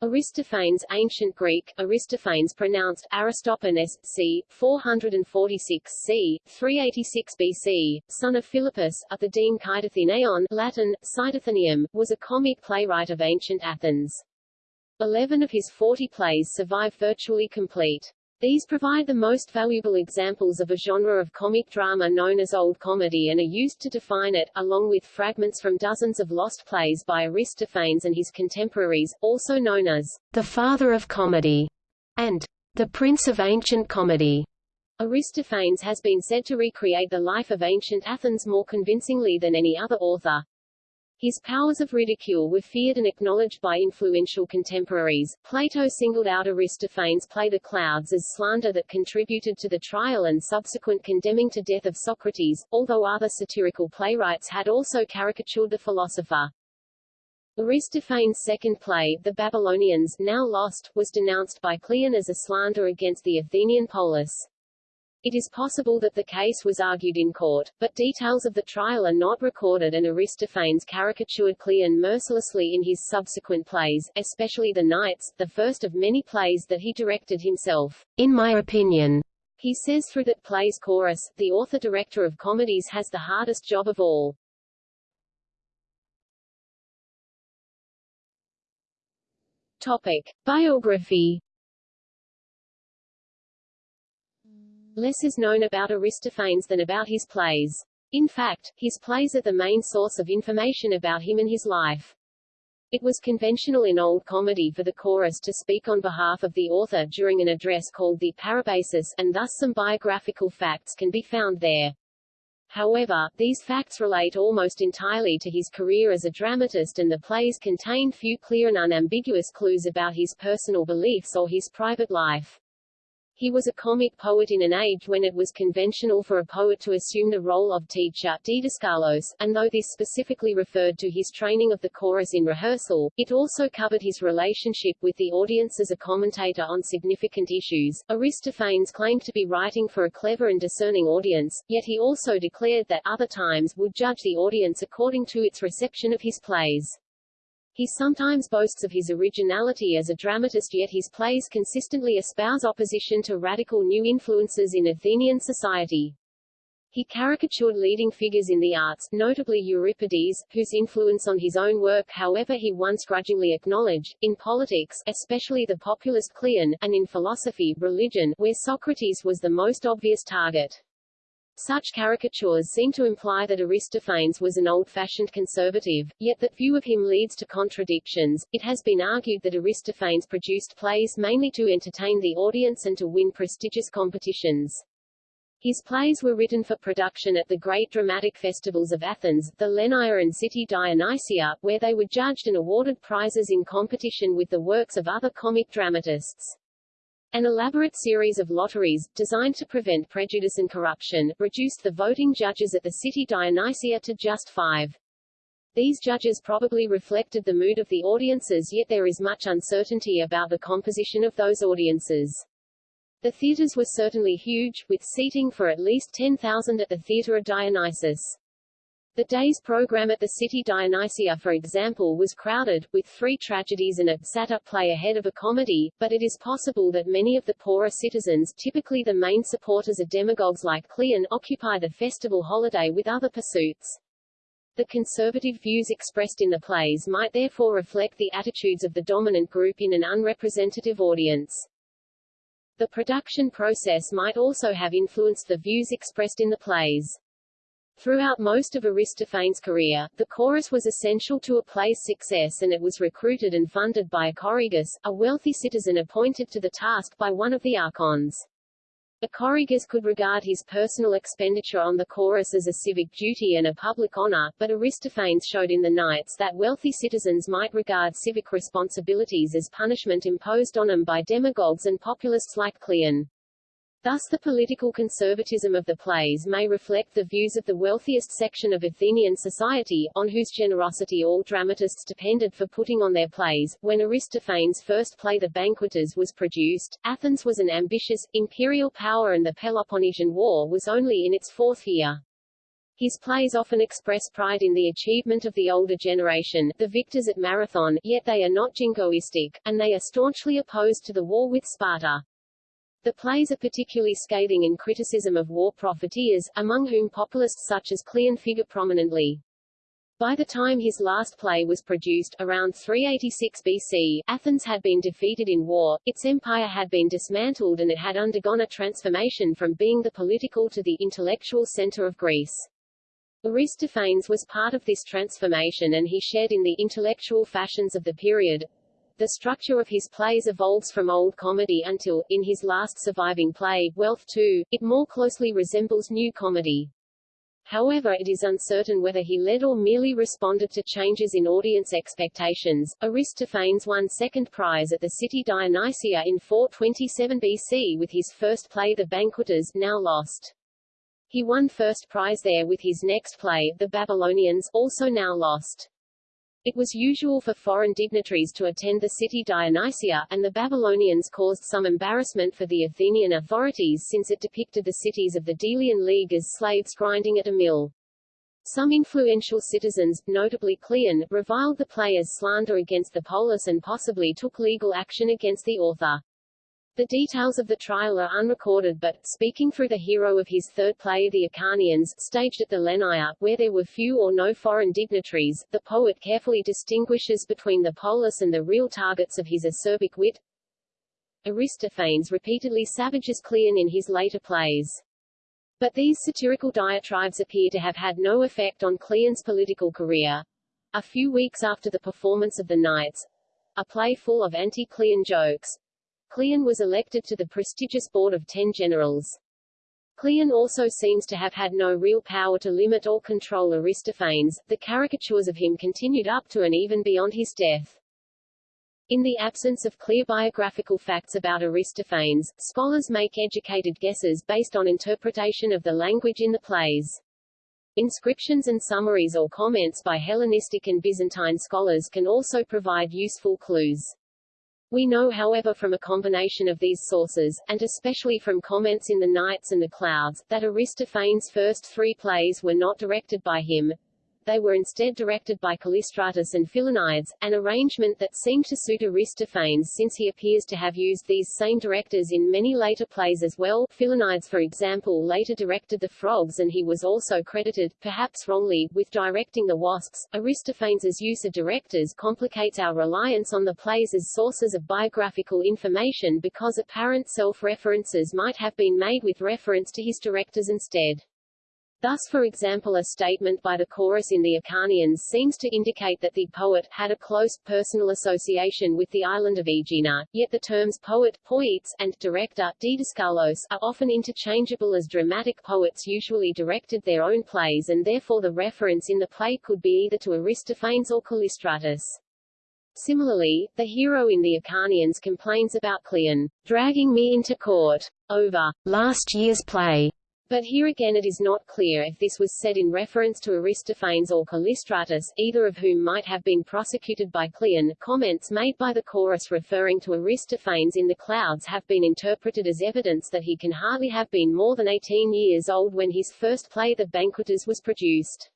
Aristophanes ancient Greek, Aristophanes pronounced Aristophanes, c. 446 c. 386 BC, son of Philippus, of the deme Kydathenaion Latin, Cydathenaeum, was a comic playwright of ancient Athens. Eleven of his forty plays survive virtually complete. These provide the most valuable examples of a genre of comic drama known as Old Comedy and are used to define it, along with fragments from dozens of lost plays by Aristophanes and his contemporaries, also known as the Father of Comedy and the Prince of Ancient Comedy. Aristophanes has been said to recreate the life of ancient Athens more convincingly than any other author. His powers of ridicule were feared and acknowledged by influential contemporaries. Plato singled out Aristophanes' play The Clouds as slander that contributed to the trial and subsequent condemning to death of Socrates, although other satirical playwrights had also caricatured the philosopher. Aristophanes' second play, The Babylonians, now lost, was denounced by Cleon as a slander against the Athenian polis. It is possible that the case was argued in court, but details of the trial are not recorded and Aristophanes caricatured Cleon mercilessly in his subsequent plays, especially The Knights, the first of many plays that he directed himself. In my opinion, he says through that play's chorus, the author-director of comedies has the hardest job of all. Topic. Biography Less is known about Aristophanes than about his plays. In fact, his plays are the main source of information about him and his life. It was conventional in old comedy for the chorus to speak on behalf of the author during an address called the parabasis, and thus some biographical facts can be found there. However, these facts relate almost entirely to his career as a dramatist and the plays contain few clear and unambiguous clues about his personal beliefs or his private life. He was a comic poet in an age when it was conventional for a poet to assume the role of teacher didaskalos, and though this specifically referred to his training of the chorus in rehearsal, it also covered his relationship with the audience as a commentator on significant issues. Aristophanes claimed to be writing for a clever and discerning audience, yet he also declared that other times would judge the audience according to its reception of his plays. He sometimes boasts of his originality as a dramatist yet his plays consistently espouse opposition to radical new influences in Athenian society. He caricatured leading figures in the arts, notably Euripides, whose influence on his own work however he once grudgingly acknowledged, in politics, especially the populist Cleon, and in philosophy, religion, where Socrates was the most obvious target. Such caricatures seem to imply that Aristophanes was an old-fashioned conservative, yet that view of him leads to contradictions. It has been argued that Aristophanes produced plays mainly to entertain the audience and to win prestigious competitions. His plays were written for production at the great dramatic festivals of Athens, the Lenaion and City Dionysia, where they were judged and awarded prizes in competition with the works of other comic dramatists. An elaborate series of lotteries, designed to prevent prejudice and corruption, reduced the voting judges at the city Dionysia to just five. These judges probably reflected the mood of the audiences yet there is much uncertainty about the composition of those audiences. The theaters were certainly huge, with seating for at least 10,000 at the Theatre of Dionysus. The day's program at the city Dionysia for example was crowded, with three tragedies and a satyr play ahead of a comedy, but it is possible that many of the poorer citizens typically the main supporters of demagogues like Cleon occupy the festival holiday with other pursuits. The conservative views expressed in the plays might therefore reflect the attitudes of the dominant group in an unrepresentative audience. The production process might also have influenced the views expressed in the plays. Throughout most of Aristophanes' career, the chorus was essential to a play's success and it was recruited and funded by a choregus, a wealthy citizen appointed to the task by one of the archons. A choregus could regard his personal expenditure on the chorus as a civic duty and a public honor, but Aristophanes showed in the Knights that wealthy citizens might regard civic responsibilities as punishment imposed on them by demagogues and populists like Cleon. Thus the political conservatism of the plays may reflect the views of the wealthiest section of Athenian society, on whose generosity all dramatists depended for putting on their plays. When Aristophanes' first play The Banqueters was produced, Athens was an ambitious, imperial power and the Peloponnesian War was only in its fourth year. His plays often express pride in the achievement of the older generation, the victors at Marathon, yet they are not jingoistic, and they are staunchly opposed to the war with Sparta. The plays are particularly scathing in criticism of war profiteers, among whom populists such as Cleon figure prominently. By the time his last play was produced, around 386 BC, Athens had been defeated in war, its empire had been dismantled and it had undergone a transformation from being the political to the intellectual center of Greece. Aristophanes was part of this transformation and he shared in the intellectual fashions of the period. The structure of his plays evolves from old comedy until, in his last surviving play, Wealth II, it more closely resembles new comedy. However it is uncertain whether he led or merely responded to changes in audience expectations. Aristophanes won second prize at the city Dionysia in 427 BC with his first play The Banqueters, now lost. He won first prize there with his next play, The Babylonians, also now lost. It was usual for foreign dignitaries to attend the city Dionysia, and the Babylonians caused some embarrassment for the Athenian authorities since it depicted the cities of the Delian League as slaves grinding at a mill. Some influential citizens, notably Cleon, reviled the play as slander against the polis and possibly took legal action against the author. The details of the trial are unrecorded but, speaking through the hero of his third play The Acharnians, staged at the Lenaia, where there were few or no foreign dignitaries, the poet carefully distinguishes between the polis and the real targets of his acerbic wit. Aristophanes repeatedly savages Cleon in his later plays. But these satirical diatribes appear to have had no effect on Cleon's political career. A few weeks after the performance of The Knights, a play full of anti-Cleon jokes, Cleon was elected to the prestigious board of ten generals. Cleon also seems to have had no real power to limit or control Aristophanes, the caricatures of him continued up to and even beyond his death. In the absence of clear biographical facts about Aristophanes, scholars make educated guesses based on interpretation of the language in the plays. Inscriptions and summaries or comments by Hellenistic and Byzantine scholars can also provide useful clues. We know however from a combination of these sources, and especially from comments in The Knights and the Clouds, that Aristophanes' first three plays were not directed by him, they were instead directed by Callistratus and Philonides, an arrangement that seemed to suit Aristophanes since he appears to have used these same directors in many later plays as well. Philonides for example later directed The Frogs and he was also credited, perhaps wrongly, with directing The Wasps. Aristophanes' use of directors complicates our reliance on the plays as sources of biographical information because apparent self-references might have been made with reference to his directors instead. Thus for example a statement by the chorus in the Acharnians seems to indicate that the poet had a close, personal association with the island of Aegina, yet the terms poet poets, and director didaskalos, are often interchangeable as dramatic poets usually directed their own plays and therefore the reference in the play could be either to Aristophanes or Callistratus. Similarly, the hero in the Acharnians complains about Cleon, dragging me into court, over last year's play, but here again it is not clear if this was said in reference to Aristophanes or Callistratus, either of whom might have been prosecuted by Cleon. Comments made by the chorus referring to Aristophanes in the clouds have been interpreted as evidence that he can hardly have been more than 18 years old when his first play The Banqueters was produced.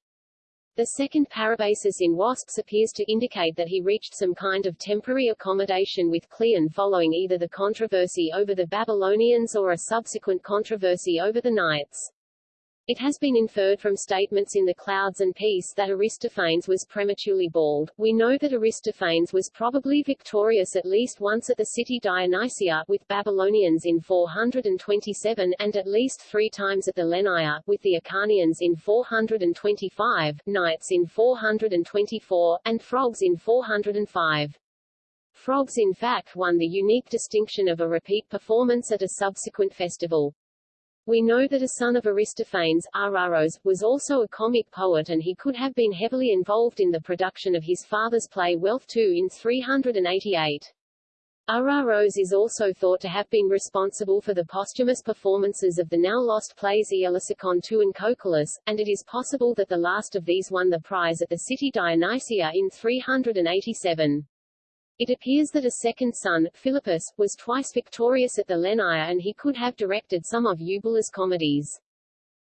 The second parabasis in Wasps appears to indicate that he reached some kind of temporary accommodation with Cleon following either the controversy over the Babylonians or a subsequent controversy over the Knights. It has been inferred from statements in The Clouds and Peace that Aristophanes was prematurely bald. We know that Aristophanes was probably victorious at least once at the city Dionysia, with Babylonians in 427, and at least three times at the Lenaia, with the Acharnians in 425, Knights in 424, and Frogs in 405. Frogs in fact won the unique distinction of a repeat performance at a subsequent festival. We know that a son of Aristophanes, Araros, was also a comic poet and he could have been heavily involved in the production of his father's play Wealth II in 388. Araros is also thought to have been responsible for the posthumous performances of the now-lost plays Aeolosicon II and Cocalus, and it is possible that the last of these won the prize at the city Dionysia in 387. It appears that a second son, Philippus, was twice victorious at the Lenaia and he could have directed some of Eubulus' comedies.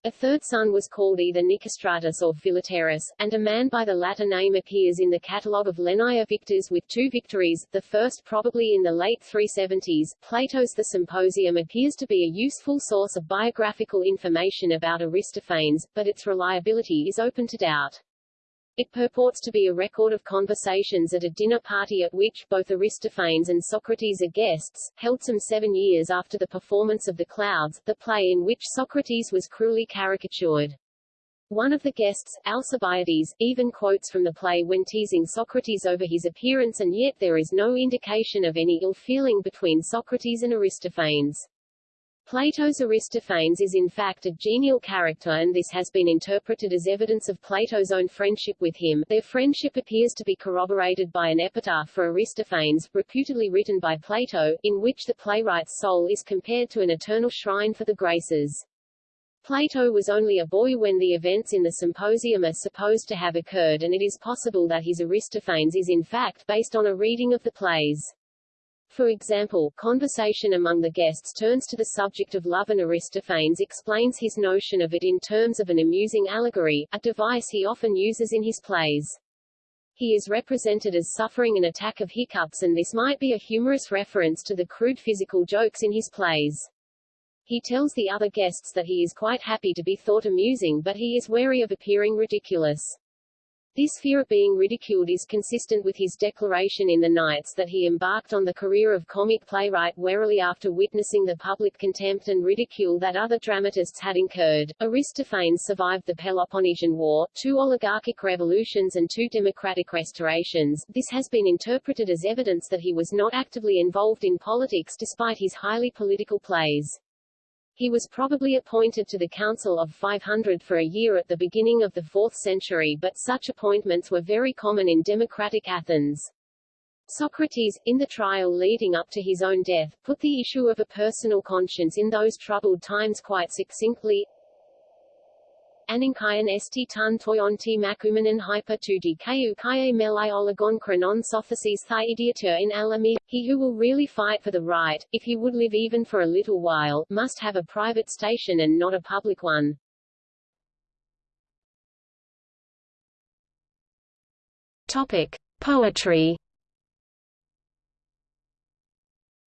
A third son was called either Nicostratus or Philetaerus, and a man by the latter name appears in the catalogue of Lenaia Victors with two victories, the first probably in the late 370s. Plato's The Symposium appears to be a useful source of biographical information about Aristophanes, but its reliability is open to doubt. It purports to be a record of conversations at a dinner party at which both Aristophanes and Socrates are guests, held some seven years after the performance of The Clouds, the play in which Socrates was cruelly caricatured. One of the guests, Alcibiades, even quotes from the play when teasing Socrates over his appearance and yet there is no indication of any ill feeling between Socrates and Aristophanes. Plato's Aristophanes is in fact a genial character and this has been interpreted as evidence of Plato's own friendship with him. Their friendship appears to be corroborated by an epitaph for Aristophanes, reputedly written by Plato, in which the playwright's soul is compared to an eternal shrine for the Graces. Plato was only a boy when the events in the symposium are supposed to have occurred and it is possible that his Aristophanes is in fact based on a reading of the plays. For example, conversation among the guests turns to the subject of love and Aristophanes explains his notion of it in terms of an amusing allegory, a device he often uses in his plays. He is represented as suffering an attack of hiccups and this might be a humorous reference to the crude physical jokes in his plays. He tells the other guests that he is quite happy to be thought amusing but he is wary of appearing ridiculous. This fear of being ridiculed is consistent with his declaration in the Knights that he embarked on the career of comic playwright warily after witnessing the public contempt and ridicule that other dramatists had incurred. Aristophanes survived the Peloponnesian War, two oligarchic revolutions and two democratic restorations. This has been interpreted as evidence that he was not actively involved in politics despite his highly political plays. He was probably appointed to the Council of 500 for a year at the beginning of the 4th century but such appointments were very common in democratic Athens. Socrates, in the trial leading up to his own death, put the issue of a personal conscience in those troubled times quite succinctly, Aninkayan esti tun toyon ti makumanan hyper tu dku kaye melai olagon chronon sophases thi idiotur in alami. He who will really fight for the right, if he would live even for a little while, must have a private station and not a public one. Topic. Poetry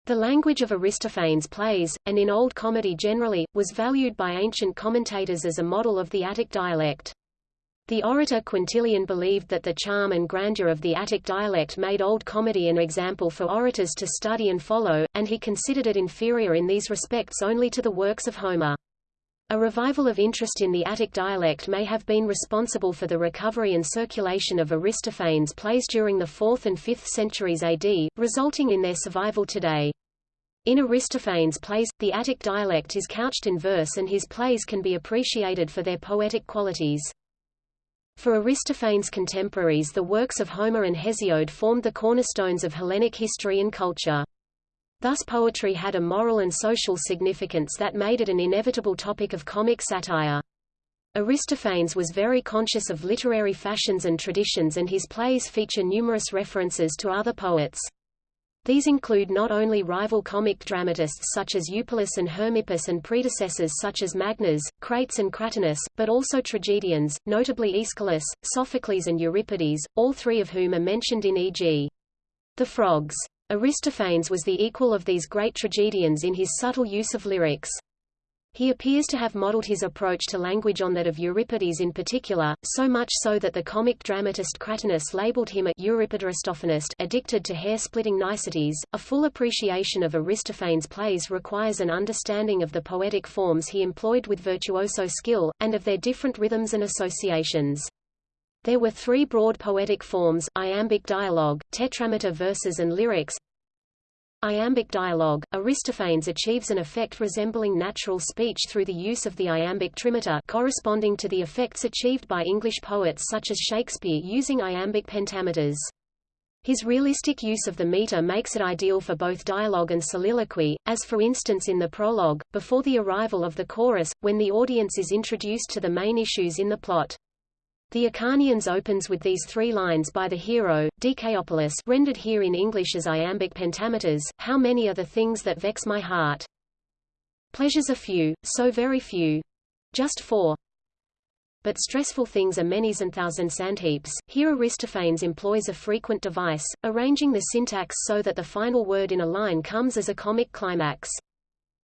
The language of Aristophanes' plays, and in Old Comedy generally, was valued by ancient commentators as a model of the Attic dialect. The orator Quintilian believed that the charm and grandeur of the Attic dialect made Old Comedy an example for orators to study and follow, and he considered it inferior in these respects only to the works of Homer. A revival of interest in the Attic dialect may have been responsible for the recovery and circulation of Aristophanes' plays during the 4th and 5th centuries AD, resulting in their survival today. In Aristophanes' plays, the Attic dialect is couched in verse and his plays can be appreciated for their poetic qualities. For Aristophanes' contemporaries the works of Homer and Hesiod formed the cornerstones of Hellenic history and culture. Thus poetry had a moral and social significance that made it an inevitable topic of comic satire. Aristophanes was very conscious of literary fashions and traditions and his plays feature numerous references to other poets. These include not only rival comic dramatists such as Eupolis and Hermippus and predecessors such as Magnes, Crates and Cratinus, but also tragedians, notably Aeschylus, Sophocles and Euripides, all three of whom are mentioned in e.g. The Frogs. Aristophanes was the equal of these great tragedians in his subtle use of lyrics. He appears to have modeled his approach to language on that of Euripides in particular, so much so that the comic dramatist Cratinus labeled him a Euripidaristophanist addicted to hair-splitting niceties. A full appreciation of Aristophanes' plays requires an understanding of the poetic forms he employed with virtuoso skill, and of their different rhythms and associations. There were three broad poetic forms, iambic dialogue, tetrameter verses and lyrics. Iambic dialogue, Aristophanes achieves an effect resembling natural speech through the use of the iambic trimeter corresponding to the effects achieved by English poets such as Shakespeare using iambic pentameters. His realistic use of the meter makes it ideal for both dialogue and soliloquy, as for instance in the prologue, before the arrival of the chorus, when the audience is introduced to the main issues in the plot. The Acharnians opens with these three lines by the hero, Dikaeopolis rendered here in English as iambic pentameters, How many are the things that vex my heart? Pleasures are few, so very few. just four. But stressful things are many's and thousand sandheaps. Here Aristophanes employs a frequent device, arranging the syntax so that the final word in a line comes as a comic climax.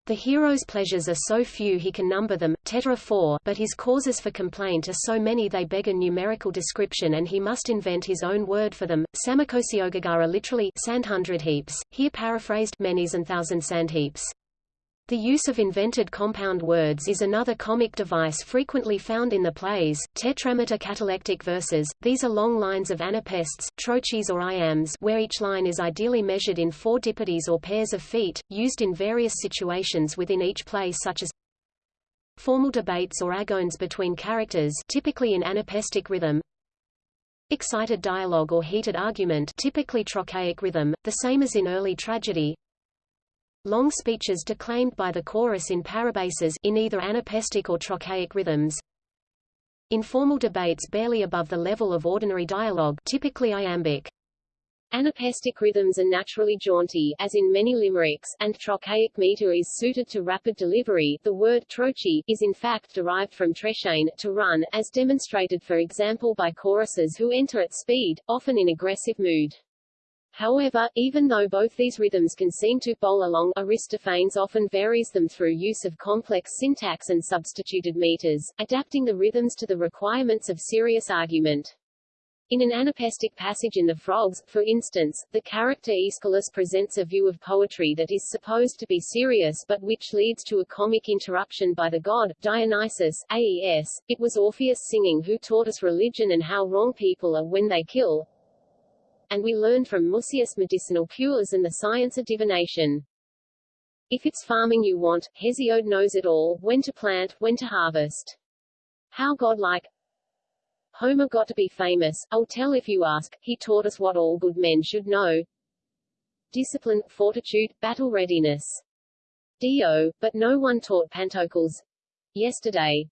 The hero's pleasures are so few he can number them, tetra 4, but his causes for complaint are so many they beg a numerical description and he must invent his own word for them. Psammakosiogargara literally sand hundred heaps, here paraphrased many's and thousand sand heaps. The use of invented compound words is another comic device frequently found in the plays. Tetrameter catalectic verses, these are long lines of anapests, trochees or iambs where each line is ideally measured in four dipodes or pairs of feet, used in various situations within each play such as formal debates or agones between characters typically in anapestic rhythm, excited dialogue or heated argument typically trochaic rhythm, the same as in early tragedy, long speeches declaimed by the chorus in parabases in either anapestic or trochaic rhythms. Informal debates barely above the level of ordinary dialogue typically iambic. Anapestic rhythms are naturally jaunty, as in many limericks, and trochaic meter is suited to rapid delivery. The word trochee is in fact derived from trechein, to run, as demonstrated for example by choruses who enter at speed, often in aggressive mood. However, even though both these rhythms can seem to bowl along, Aristophanes often varies them through use of complex syntax and substituted meters, adapting the rhythms to the requirements of serious argument. In an anapestic passage in The Frogs, for instance, the character Aeschylus presents a view of poetry that is supposed to be serious but which leads to a comic interruption by the god, Dionysus, AES. It was Orpheus singing who taught us religion and how wrong people are when they kill, and we learn from Musaeus medicinal cures and the science of divination. If it's farming you want, Hesiod knows it all, when to plant, when to harvest. How godlike. Homer got to be famous, I'll tell if you ask, he taught us what all good men should know. Discipline, fortitude, battle readiness. Dio, but no one taught Pantacles. Yesterday,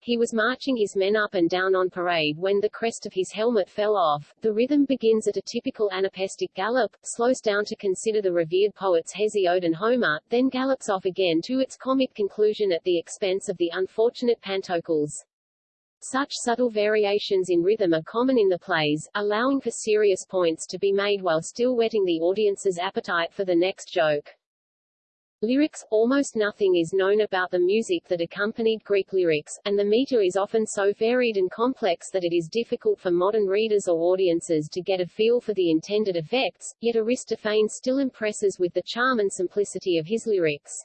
he was marching his men up and down on parade when the crest of his helmet fell off. The rhythm begins at a typical anapestic gallop, slows down to consider the revered poets Hesiod and Homer, then gallops off again to its comic conclusion at the expense of the unfortunate Pantacles. Such subtle variations in rhythm are common in the plays, allowing for serious points to be made while still whetting the audience's appetite for the next joke. Lyrics – Almost nothing is known about the music that accompanied Greek lyrics, and the meter is often so varied and complex that it is difficult for modern readers or audiences to get a feel for the intended effects, yet Aristophanes still impresses with the charm and simplicity of his lyrics.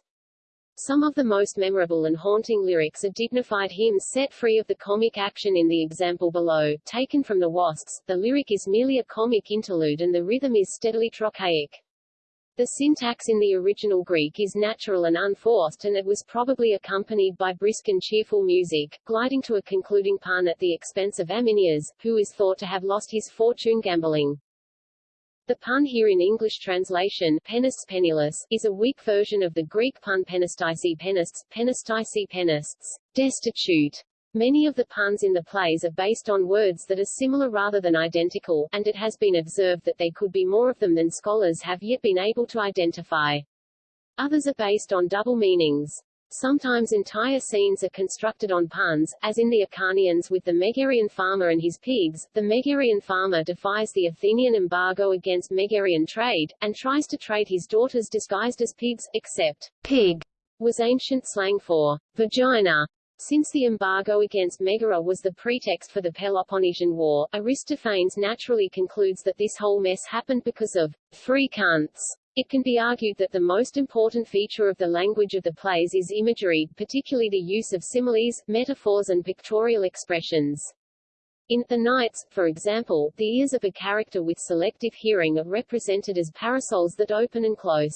Some of the most memorable and haunting lyrics are dignified hymns set free of the comic action in the example below, taken from the Wasps. The lyric is merely a comic interlude and the rhythm is steadily trochaic. The syntax in the original Greek is natural and unforced and it was probably accompanied by brisk and cheerful music, gliding to a concluding pun at the expense of Amynias, who is thought to have lost his fortune gambling. The pun here in English translation penis penniless, is a weak version of the Greek pun penistice penists, penistice penists, destitute. Many of the puns in the plays are based on words that are similar rather than identical, and it has been observed that there could be more of them than scholars have yet been able to identify. Others are based on double meanings. Sometimes entire scenes are constructed on puns, as in the Acharnians with the Megarian farmer and his pigs. The Megarian farmer defies the Athenian embargo against Megarian trade, and tries to trade his daughters disguised as pigs, except pig was ancient slang for vagina. Since the embargo against Megara was the pretext for the Peloponnesian War, Aristophanes naturally concludes that this whole mess happened because of three cunts. It can be argued that the most important feature of the language of the plays is imagery, particularly the use of similes, metaphors and pictorial expressions. In The Knights, for example, the ears of a character with selective hearing are represented as parasols that open and close.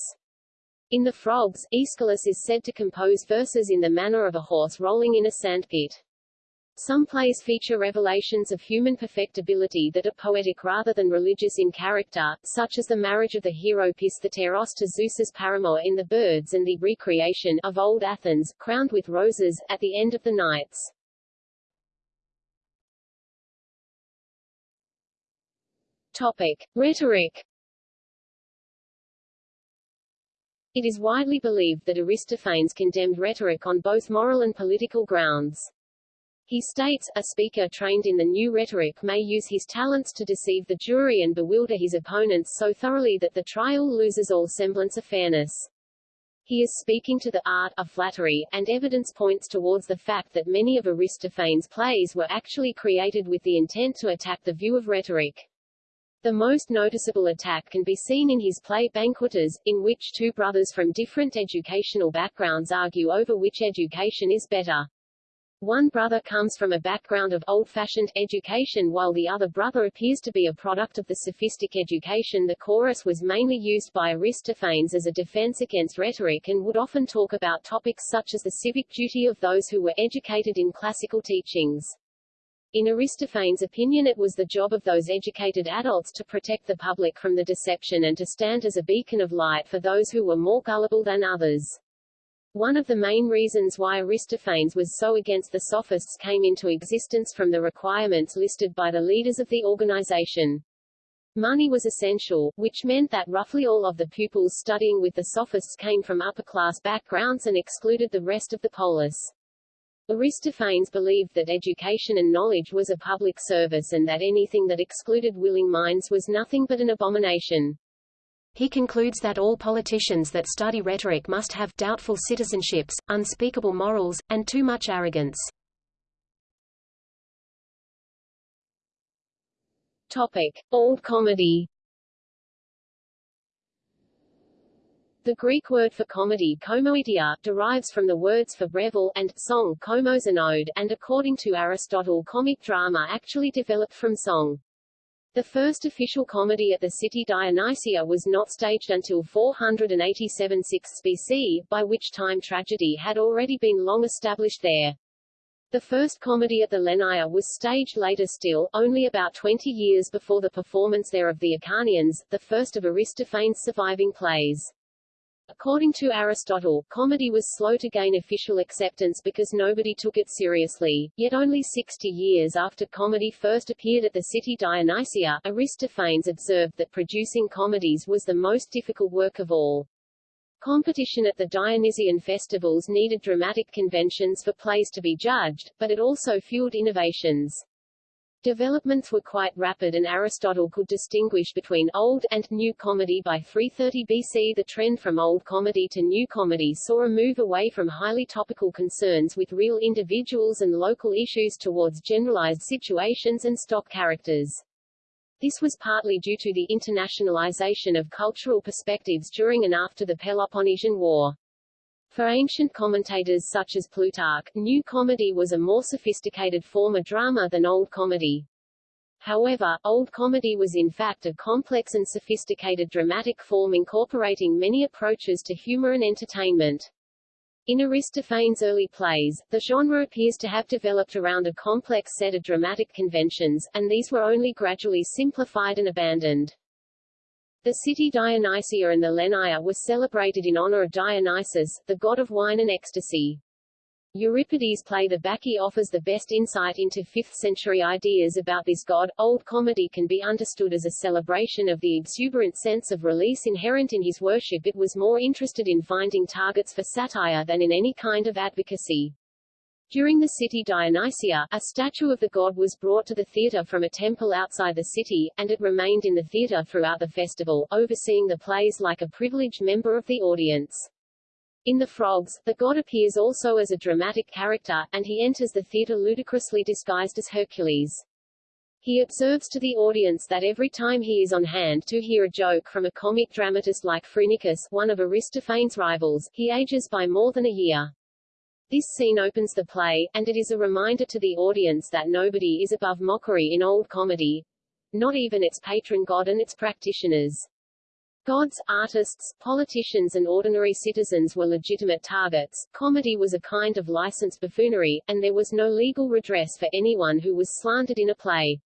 In The Frogs, Aeschylus is said to compose verses in the manner of a horse rolling in a sandpit. Some plays feature revelations of human perfectibility that are poetic rather than religious in character, such as the marriage of the hero Pistheteros to Zeus's paramour in The Birds and the recreation of old Athens, crowned with roses, at the end of the Knights. Topic. Rhetoric It is widely believed that Aristophanes condemned rhetoric on both moral and political grounds. He states, a speaker trained in the new rhetoric may use his talents to deceive the jury and bewilder his opponents so thoroughly that the trial loses all semblance of fairness. He is speaking to the art of flattery, and evidence points towards the fact that many of Aristophanes' plays were actually created with the intent to attack the view of rhetoric. The most noticeable attack can be seen in his play Banqueters, in which two brothers from different educational backgrounds argue over which education is better. One brother comes from a background of old-fashioned education while the other brother appears to be a product of the sophistic education the chorus was mainly used by Aristophanes as a defense against rhetoric and would often talk about topics such as the civic duty of those who were educated in classical teachings. In Aristophanes' opinion it was the job of those educated adults to protect the public from the deception and to stand as a beacon of light for those who were more gullible than others. One of the main reasons why Aristophanes was so against the sophists came into existence from the requirements listed by the leaders of the organization. Money was essential, which meant that roughly all of the pupils studying with the sophists came from upper-class backgrounds and excluded the rest of the polis. Aristophanes believed that education and knowledge was a public service and that anything that excluded willing minds was nothing but an abomination. He concludes that all politicians that study rhetoric must have doubtful citizenships, unspeakable morals, and too much arrogance. Topic: Old comedy. The Greek word for comedy komoidia, derives from the words for revel and song komos and ode, and according to Aristotle comic drama actually developed from song. The first official comedy at the city Dionysia was not staged until 487 6 BC, by which time tragedy had already been long established there. The first comedy at the Lenaia was staged later still, only about 20 years before the performance there of the Acharnians, the first of Aristophanes' surviving plays. According to Aristotle, comedy was slow to gain official acceptance because nobody took it seriously, yet only 60 years after comedy first appeared at the city Dionysia, Aristophanes observed that producing comedies was the most difficult work of all. Competition at the Dionysian festivals needed dramatic conventions for plays to be judged, but it also fueled innovations. Developments were quite rapid and Aristotle could distinguish between old and new comedy by 330 BC. The trend from old comedy to new comedy saw a move away from highly topical concerns with real individuals and local issues towards generalized situations and stock characters. This was partly due to the internationalization of cultural perspectives during and after the Peloponnesian War. For ancient commentators such as Plutarch, new comedy was a more sophisticated form of drama than old comedy. However, old comedy was in fact a complex and sophisticated dramatic form incorporating many approaches to humor and entertainment. In Aristophanes' early plays, the genre appears to have developed around a complex set of dramatic conventions, and these were only gradually simplified and abandoned. The city Dionysia and the Lenaia was celebrated in honor of Dionysus, the god of wine and ecstasy. Euripides' play The Bacchae offers the best insight into 5th century ideas about this god. Old comedy can be understood as a celebration of the exuberant sense of release inherent in his worship. It was more interested in finding targets for satire than in any kind of advocacy. During the city Dionysia, a statue of the god was brought to the theatre from a temple outside the city, and it remained in the theatre throughout the festival, overseeing the plays like a privileged member of the audience. In The Frogs, the god appears also as a dramatic character, and he enters the theatre ludicrously disguised as Hercules. He observes to the audience that every time he is on hand to hear a joke from a comic dramatist like Phrynichus, one of Aristophanes' rivals, he ages by more than a year. This scene opens the play, and it is a reminder to the audience that nobody is above mockery in old comedy. Not even its patron god and its practitioners. Gods, artists, politicians and ordinary citizens were legitimate targets. Comedy was a kind of licensed buffoonery, and there was no legal redress for anyone who was slandered in a play.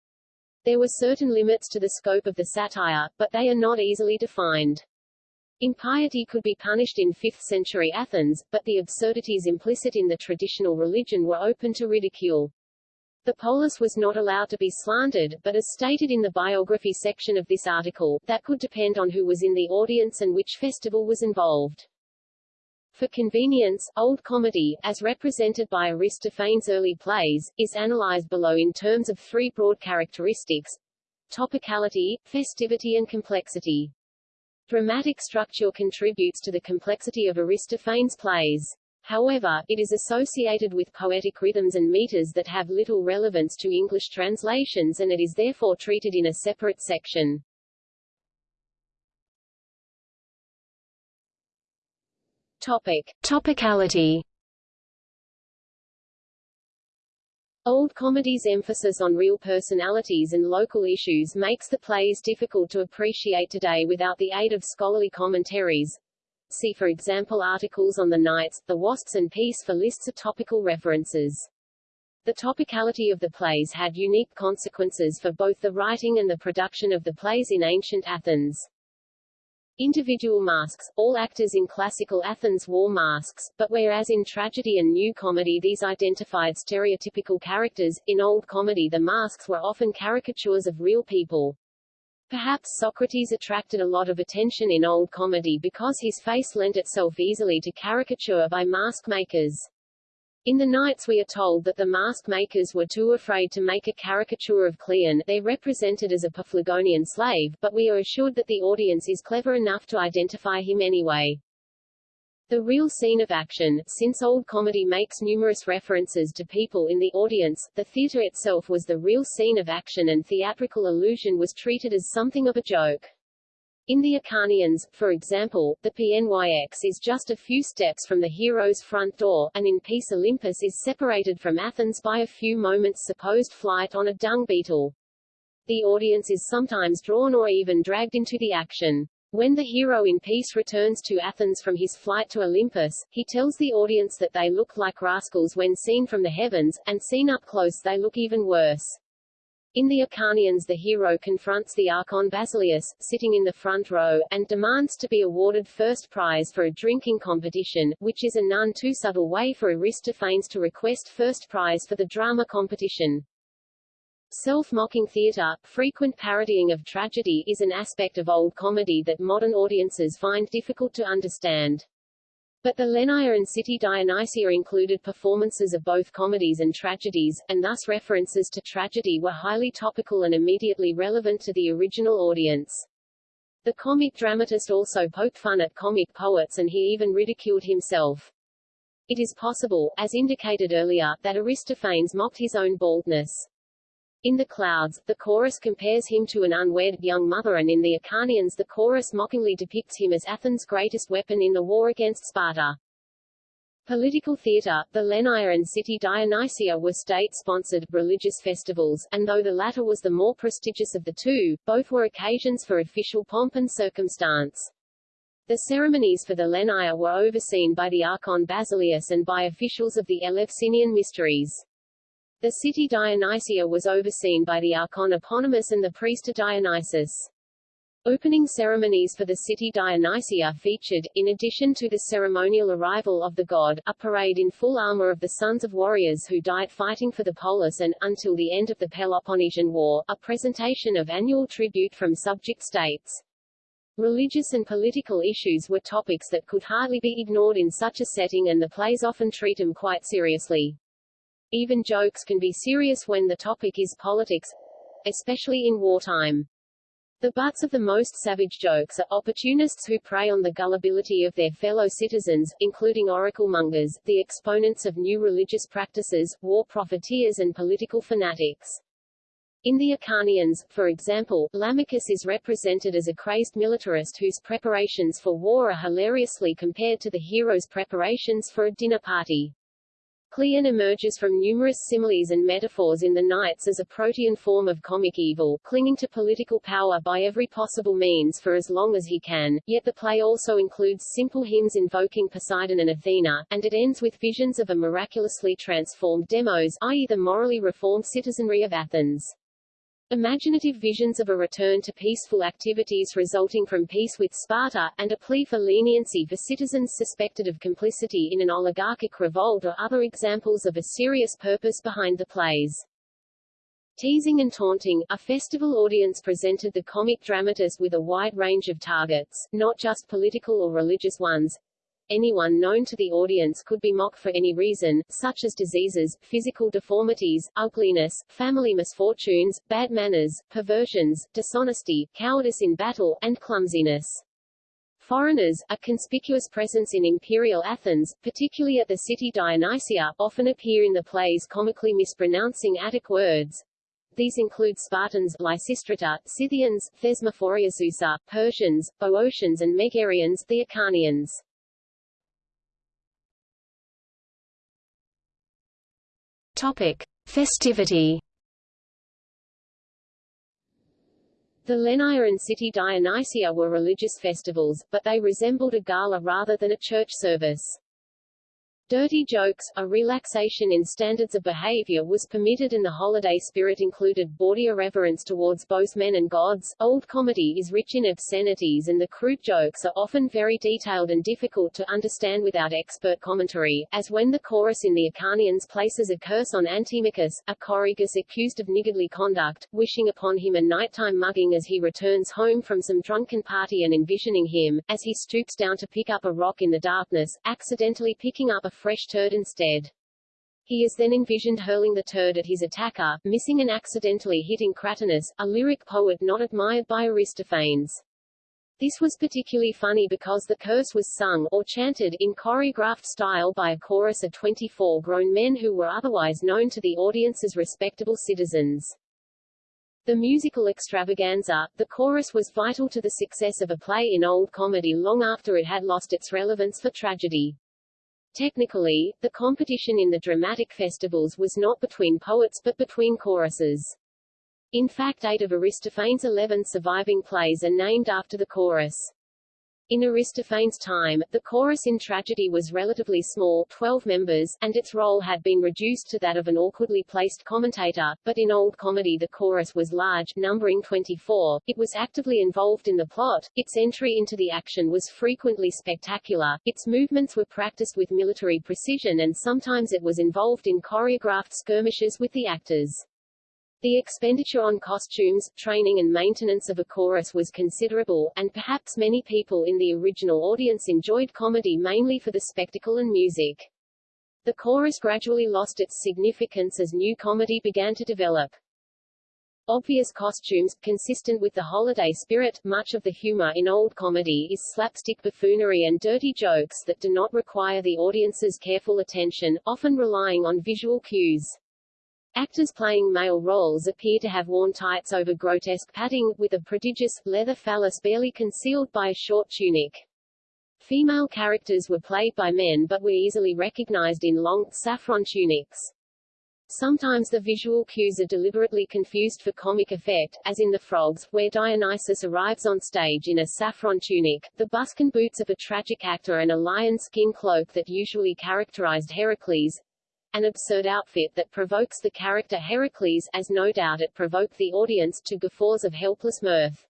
There were certain limits to the scope of the satire, but they are not easily defined. Impiety could be punished in 5th century Athens, but the absurdities implicit in the traditional religion were open to ridicule. The polis was not allowed to be slandered, but as stated in the biography section of this article, that could depend on who was in the audience and which festival was involved. For convenience, old comedy, as represented by Aristophanes' early plays, is analyzed below in terms of three broad characteristics topicality, festivity and complexity. Dramatic structure contributes to the complexity of Aristophanes' plays. However, it is associated with poetic rhythms and meters that have little relevance to English translations and it is therefore treated in a separate section. Topic. Topicality Old comedy's emphasis on real personalities and local issues makes the plays difficult to appreciate today without the aid of scholarly commentaries. See for example articles on the Knights, the Wasps and Peace for lists of topical references. The topicality of the plays had unique consequences for both the writing and the production of the plays in ancient Athens. Individual masks, all actors in classical Athens wore masks, but whereas in tragedy and new comedy these identified stereotypical characters, in old comedy the masks were often caricatures of real people. Perhaps Socrates attracted a lot of attention in old comedy because his face lent itself easily to caricature by mask makers. In the Knights we are told that the mask makers were too afraid to make a caricature of Cleon they represented as a Paphlagonian slave, but we are assured that the audience is clever enough to identify him anyway. The real scene of action, since old comedy makes numerous references to people in the audience, the theatre itself was the real scene of action and theatrical illusion was treated as something of a joke. In the Acharnians, for example, the PNYX is just a few steps from the hero's front door, and in Peace Olympus is separated from Athens by a few moments' supposed flight on a dung beetle. The audience is sometimes drawn or even dragged into the action. When the hero in Peace returns to Athens from his flight to Olympus, he tells the audience that they look like rascals when seen from the heavens, and seen up close they look even worse. In the Acharnians the hero confronts the Archon Basileus, sitting in the front row, and demands to be awarded first prize for a drinking competition, which is a none too subtle way for Aristophanes to request first prize for the drama competition. Self-mocking theatre, frequent parodying of tragedy is an aspect of old comedy that modern audiences find difficult to understand. But the Lenaion and City Dionysia included performances of both comedies and tragedies, and thus references to tragedy were highly topical and immediately relevant to the original audience. The comic dramatist also poked fun at comic poets and he even ridiculed himself. It is possible, as indicated earlier, that Aristophanes mocked his own baldness. In the clouds, the chorus compares him to an unwed young mother and in the Acharnians the chorus mockingly depicts him as Athens' greatest weapon in the war against Sparta. Political theatre, the Lenaion and City Dionysia were state-sponsored, religious festivals, and though the latter was the more prestigious of the two, both were occasions for official pomp and circumstance. The ceremonies for the Lenaion were overseen by the Archon Basileus and by officials of the Eleusinian Mysteries. The city Dionysia was overseen by the archon Eponymous and the priest Dionysus. Opening ceremonies for the city Dionysia featured, in addition to the ceremonial arrival of the god, a parade in full armor of the sons of warriors who died fighting for the polis and, until the end of the Peloponnesian War, a presentation of annual tribute from subject states. Religious and political issues were topics that could hardly be ignored in such a setting and the plays often treat them quite seriously. Even jokes can be serious when the topic is politics, especially in wartime. The butts of the most savage jokes are opportunists who prey on the gullibility of their fellow citizens, including oracle mongers, the exponents of new religious practices, war profiteers and political fanatics. In the Acharnians, for example, Lamachus is represented as a crazed militarist whose preparations for war are hilariously compared to the hero's preparations for a dinner party. Cleon emerges from numerous similes and metaphors in the Knights as a protean form of comic evil, clinging to political power by every possible means for as long as he can, yet the play also includes simple hymns invoking Poseidon and Athena, and it ends with visions of a miraculously transformed demos i.e. the morally reformed citizenry of Athens. Imaginative visions of a return to peaceful activities resulting from peace with Sparta, and a plea for leniency for citizens suspected of complicity in an oligarchic revolt are other examples of a serious purpose behind the plays. Teasing and taunting, a festival audience presented the comic dramatist with a wide range of targets, not just political or religious ones. Anyone known to the audience could be mocked for any reason, such as diseases, physical deformities, ugliness, family misfortunes, bad manners, perversions, dishonesty, cowardice in battle, and clumsiness. Foreigners, a conspicuous presence in imperial Athens, particularly at the city Dionysia, often appear in the plays comically mispronouncing Attic words, these include Spartans, Lysistrata, Scythians, Thesmophoriazusae, Persians, Boeotians and Megarians, the Acharnians. Topic: Festivity. The Lenairean city Dionysia were religious festivals, but they resembled a gala rather than a church service. Dirty jokes, a relaxation in standards of behavior was permitted and the holiday spirit included bawdy irreverence towards both men and gods. Old comedy is rich in obscenities and the crude jokes are often very detailed and difficult to understand without expert commentary, as when the chorus in the Acharnians places a curse on Antimachus, a choregus accused of niggardly conduct, wishing upon him a nighttime mugging as he returns home from some drunken party and envisioning him, as he stoops down to pick up a rock in the darkness, accidentally picking up a fresh turd instead. He is then envisioned hurling the turd at his attacker, missing and accidentally hitting Cratinus, a lyric poet not admired by Aristophanes. This was particularly funny because the curse was sung, or chanted, in choreographed style by a chorus of 24 grown men who were otherwise known to the audience as respectable citizens. The musical extravaganza, the chorus was vital to the success of a play in Old Comedy long after it had lost its relevance for tragedy. Technically, the competition in the dramatic festivals was not between poets but between choruses. In fact eight of Aristophanes' eleven surviving plays are named after the chorus. In Aristophanes' time, the chorus in tragedy was relatively small 12 members, and its role had been reduced to that of an awkwardly placed commentator, but in Old Comedy the chorus was large, numbering 24, it was actively involved in the plot, its entry into the action was frequently spectacular, its movements were practiced with military precision and sometimes it was involved in choreographed skirmishes with the actors. The expenditure on costumes, training and maintenance of a chorus was considerable, and perhaps many people in the original audience enjoyed comedy mainly for the spectacle and music. The chorus gradually lost its significance as new comedy began to develop. Obvious costumes, consistent with the holiday spirit, much of the humor in old comedy is slapstick buffoonery and dirty jokes that do not require the audience's careful attention, often relying on visual cues. Actors playing male roles appear to have worn tights over grotesque padding, with a prodigious, leather phallus barely concealed by a short tunic. Female characters were played by men but were easily recognized in long, saffron tunics. Sometimes the visual cues are deliberately confused for comic effect, as in The Frogs, where Dionysus arrives on stage in a saffron tunic, the buskin boots of a tragic actor and a lion skin cloak that usually characterized Heracles, an absurd outfit that provokes the character Heracles, as no doubt it provoked the audience, to guffaws of helpless mirth.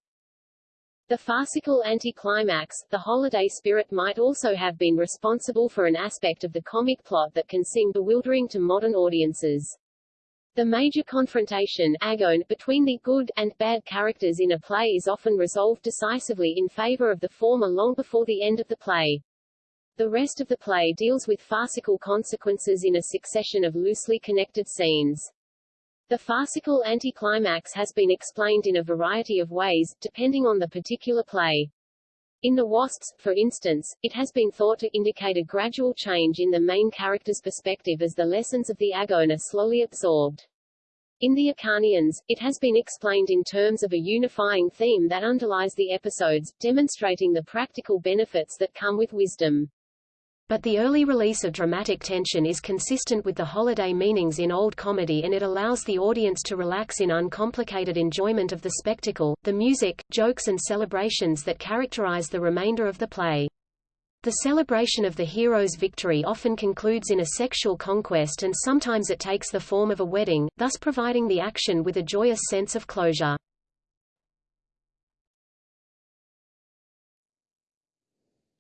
The farcical anticlimax, the holiday spirit might also have been responsible for an aspect of the comic plot that can seem bewildering to modern audiences. The major confrontation agon, between the good and bad characters in a play is often resolved decisively in favor of the former long before the end of the play. The rest of the play deals with farcical consequences in a succession of loosely connected scenes. The farcical anticlimax has been explained in a variety of ways, depending on the particular play. In The Wasps, for instance, it has been thought to indicate a gradual change in the main character's perspective as the lessons of the agon are slowly absorbed. In The Acharnians, it has been explained in terms of a unifying theme that underlies the episodes, demonstrating the practical benefits that come with wisdom. But the early release of dramatic tension is consistent with the holiday meanings in Old Comedy and it allows the audience to relax in uncomplicated enjoyment of the spectacle, the music, jokes and celebrations that characterize the remainder of the play. The celebration of the hero's victory often concludes in a sexual conquest and sometimes it takes the form of a wedding, thus providing the action with a joyous sense of closure.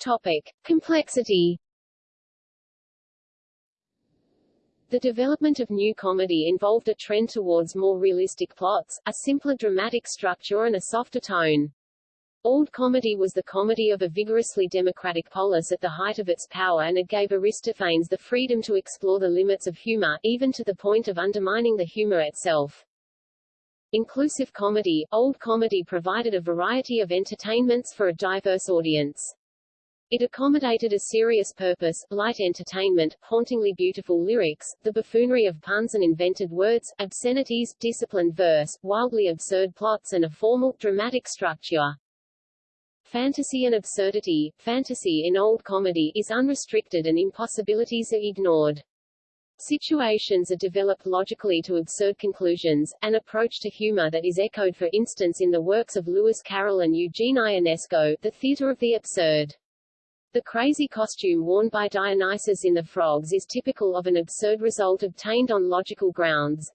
Topic. Complexity The development of new comedy involved a trend towards more realistic plots, a simpler dramatic structure and a softer tone. Old comedy was the comedy of a vigorously democratic polis at the height of its power and it gave Aristophanes the freedom to explore the limits of humor, even to the point of undermining the humor itself. Inclusive comedy, old comedy provided a variety of entertainments for a diverse audience. It accommodated a serious purpose, light entertainment, hauntingly beautiful lyrics, the buffoonery of puns and invented words, obscenities, disciplined verse, wildly absurd plots and a formal, dramatic structure. Fantasy and absurdity, fantasy in old comedy is unrestricted and impossibilities are ignored. Situations are developed logically to absurd conclusions, an approach to humor that is echoed for instance in the works of Lewis Carroll and Eugene Ionesco, The Theater of the Absurd. The crazy costume worn by Dionysus in The Frogs is typical of an absurd result obtained on logical grounds.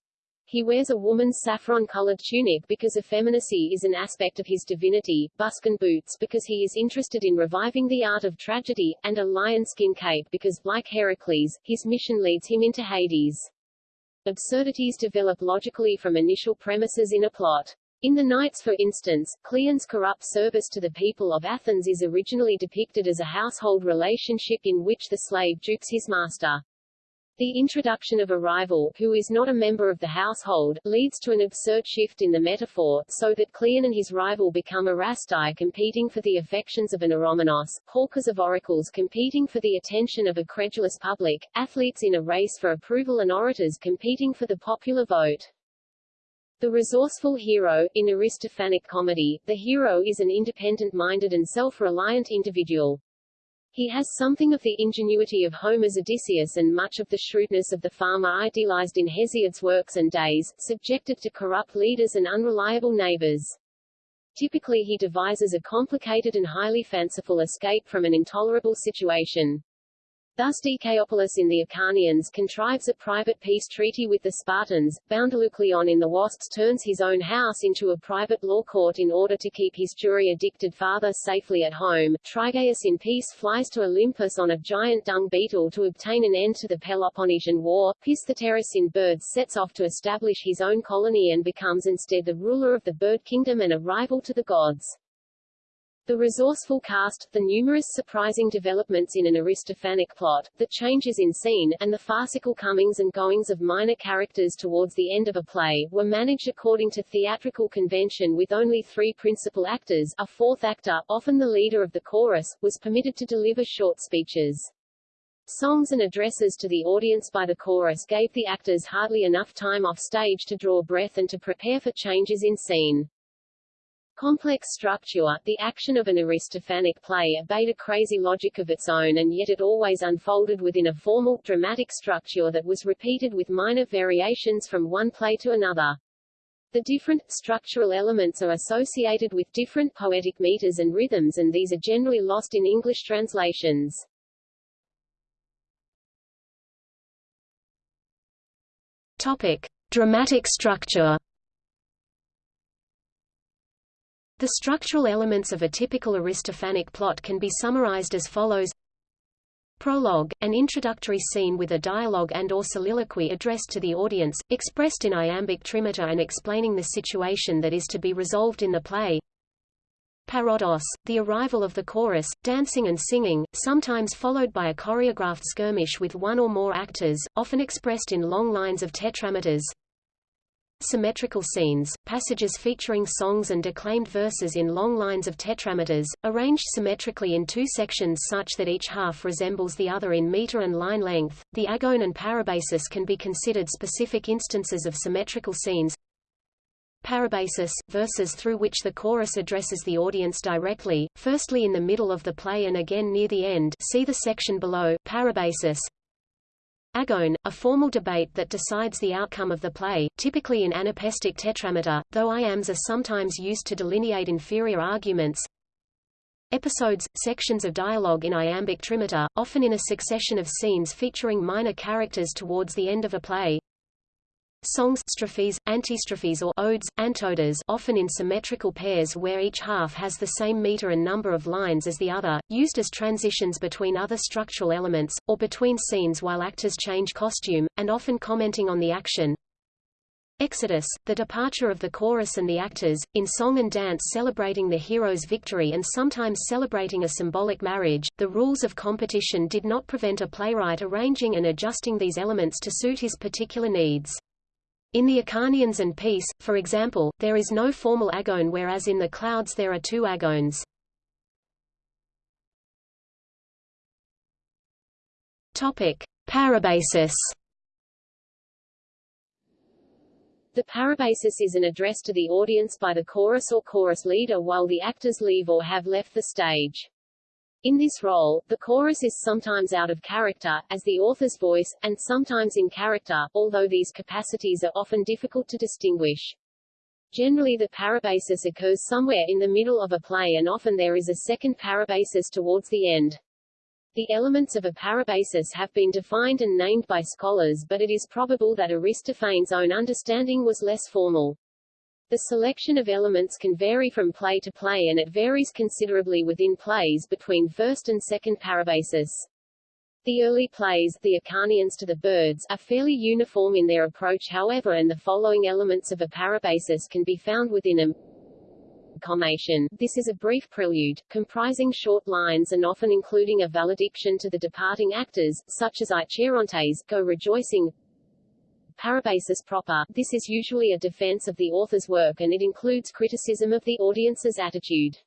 He wears a woman's saffron-colored tunic because effeminacy is an aspect of his divinity, buskin boots because he is interested in reviving the art of tragedy, and a lion-skin cape because, like Heracles, his mission leads him into Hades. Absurdities develop logically from initial premises in a plot. In The Knights for instance, Cleon's corrupt service to the people of Athens is originally depicted as a household relationship in which the slave dupes his master. The introduction of a rival, who is not a member of the household, leads to an absurd shift in the metaphor, so that Cleon and his rival become Erastai competing for the affections of an Eromenos, hawkers of oracles competing for the attention of a credulous public, athletes in a race for approval and orators competing for the popular vote. The resourceful hero, in Aristophanic comedy, the hero is an independent-minded and self-reliant individual. He has something of the ingenuity of Homer's Odysseus and much of the shrewdness of the farmer idealized in Hesiod's works and days, subjected to corrupt leaders and unreliable neighbors. Typically he devises a complicated and highly fanciful escape from an intolerable situation. Thus Dicaeopolis in the Acharnians contrives a private peace treaty with the Spartans, Bdelycleon in the Wasps turns his own house into a private law court in order to keep his jury-addicted father safely at home, Trygaeus in peace flies to Olympus on a giant dung beetle to obtain an end to the Peloponnesian War, Pistheterus in Birds sets off to establish his own colony and becomes instead the ruler of the bird kingdom and a rival to the gods. The resourceful cast, the numerous surprising developments in an Aristophanic plot, the changes in scene, and the farcical comings and goings of minor characters towards the end of a play, were managed according to theatrical convention with only three principal actors, a fourth actor, often the leader of the chorus, was permitted to deliver short speeches. Songs and addresses to the audience by the chorus gave the actors hardly enough time off stage to draw breath and to prepare for changes in scene. Complex structure, the action of an Aristophanic play obeyed a crazy logic of its own and yet it always unfolded within a formal, dramatic structure that was repeated with minor variations from one play to another. The different, structural elements are associated with different poetic meters and rhythms and these are generally lost in English translations. Topic. Dramatic structure The structural elements of a typical Aristophanic plot can be summarized as follows Prologue, an introductory scene with a dialogue and or soliloquy addressed to the audience, expressed in iambic trimeter and explaining the situation that is to be resolved in the play. Parodos, the arrival of the chorus, dancing and singing, sometimes followed by a choreographed skirmish with one or more actors, often expressed in long lines of tetrameters symmetrical scenes, passages featuring songs and declaimed verses in long lines of tetrameters, arranged symmetrically in two sections such that each half resembles the other in meter and line length. The agon and parabasis can be considered specific instances of symmetrical scenes. Parabasis, verses through which the chorus addresses the audience directly, firstly in the middle of the play and again near the end see the section below, parabasis, Agon, a formal debate that decides the outcome of the play, typically in anapestic tetrameter, though iambs are sometimes used to delineate inferior arguments. Episodes, sections of dialogue in iambic trimeter, often in a succession of scenes featuring minor characters towards the end of a play. Songs strophes, antistrophes or odes, antodes often in symmetrical pairs where each half has the same meter and number of lines as the other, used as transitions between other structural elements, or between scenes while actors change costume, and often commenting on the action. Exodus, the departure of the chorus and the actors, in song and dance celebrating the hero's victory and sometimes celebrating a symbolic marriage. The rules of competition did not prevent a playwright arranging and adjusting these elements to suit his particular needs. In the Acharnians and Peace, for example, there is no formal agon whereas in the Clouds there are two agons. Topic: Parabasis. The parabasis is an address to the audience by the chorus or chorus leader while the actors leave or have left the stage. In this role, the chorus is sometimes out of character, as the author's voice, and sometimes in character, although these capacities are often difficult to distinguish. Generally the parabasis occurs somewhere in the middle of a play and often there is a second parabasis towards the end. The elements of a parabasis have been defined and named by scholars but it is probable that Aristophanes' own understanding was less formal. The selection of elements can vary from play to play and it varies considerably within plays between first and second parabasis. The early plays, the Acharnians to the birds, are fairly uniform in their approach however and the following elements of a parabasis can be found within them. Commation. This is a brief prelude, comprising short lines and often including a valediction to the departing actors, such as I go rejoicing, Parabasis proper, this is usually a defense of the author's work and it includes criticism of the audience's attitude.